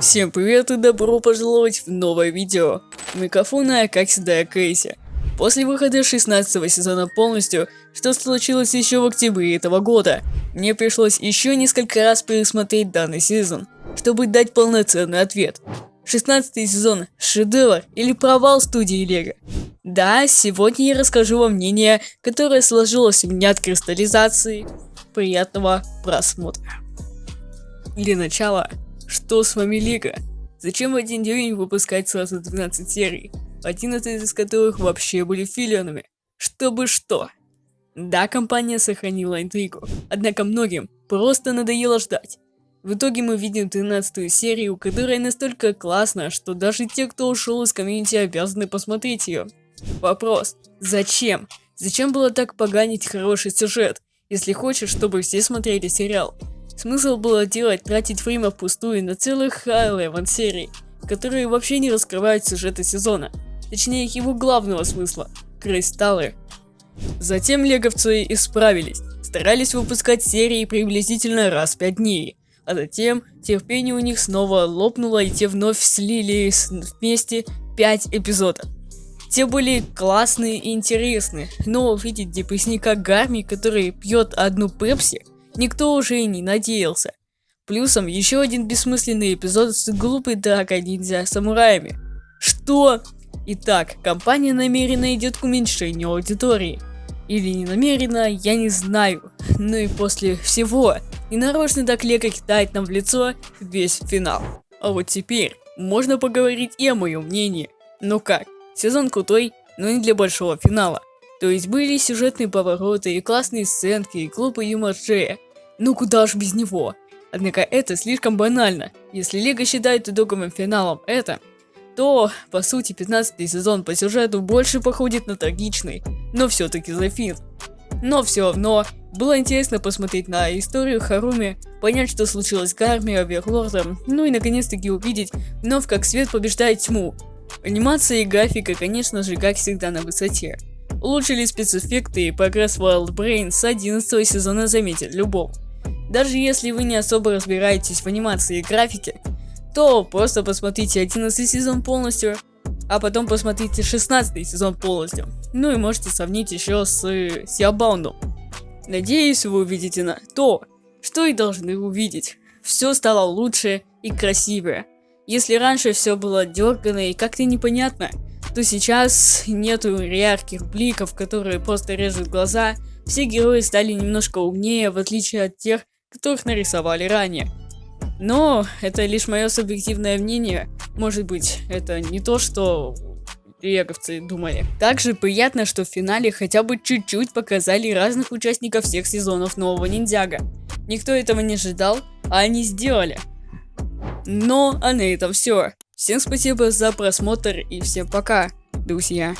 Всем привет и добро пожаловать в новое видео. У микрофона, как всегда, Кейси. После выхода 16 сезона полностью, что случилось еще в октябре этого года, мне пришлось еще несколько раз пересмотреть данный сезон, чтобы дать полноценный ответ. 16 сезон – шедевр или провал студии Лего? Да, сегодня я расскажу вам мнение, которое сложилось у меня от кристаллизации. Приятного просмотра. Для начала, что с вами Лига? Зачем в один день выпускать сразу 12 серий, 11 из которых вообще были филлионами? Чтобы что? Да, компания сохранила интригу, однако многим просто надоело ждать. В итоге мы видим 13 серию, которая настолько классная, что даже те, кто ушел из комьюнити, обязаны посмотреть ее. Вопрос, зачем? Зачем было так поганить хороший сюжет, если хочешь, чтобы все смотрели сериал? Смысл было делать, тратить время впустую на целых High серий, которые вообще не раскрывают сюжеты сезона, точнее его главного смысла – кристаллы. Затем леговцы исправились, старались выпускать серии приблизительно раз в 5 дней, а затем терпение у них снова лопнуло и те вновь слили вместе 5 эпизодов. Те были классные и интересные, но увидеть депрессника Гарми, который пьет одну пепси, никто уже и не надеялся. Плюсом еще один бессмысленный эпизод с глупой дракой ниндзя самураями. Что? Итак, компания намеренно идет к уменьшению аудитории. Или не намеренно, я не знаю. Ну и после всего, и нарочно Лего кидает нам в лицо весь финал. А вот теперь можно поговорить и о моем мнении. Ну как, сезон крутой, но не для большого финала. То есть были сюжетные повороты и классные сценки, и глупый юмор Джея. Ну куда ж без него? Однако это слишком банально. Если Лего считает итоговым финалом это, то, по сути, 15 сезон по сюжету больше походит на трагичный, но все-таки за фин. Но все равно, было интересно посмотреть на историю Харуми, понять, что случилось с Гарми, Оверлордом, ну и наконец-таки увидеть вновь, как свет побеждает тьму. Анимация и графика, конечно же, как всегда на высоте. Улучшили спецэффекты и прогресс Wild Brain с 11 сезона заметил любовь. Даже если вы не особо разбираетесь в анимации и графике, то просто посмотрите 11 сезон полностью, а потом посмотрите 16 сезон полностью. Ну и можете сравнить еще с Сиабаундом. Надеюсь, вы увидите на то, что и должны увидеть. Все стало лучше и красивее. Если раньше все было дергано и как-то непонятно, то сейчас нету ярких бликов, которые просто режут глаза. Все герои стали немножко умнее, в отличие от тех, которых нарисовали ранее. Но это лишь мое субъективное мнение. Может быть, это не то, что леговцы думали. Также приятно, что в финале хотя бы чуть-чуть показали разных участников всех сезонов нового ниндзяга. Никто этого не ожидал, а они сделали. Но, а на этом все. Всем спасибо за просмотр и всем пока, друзья.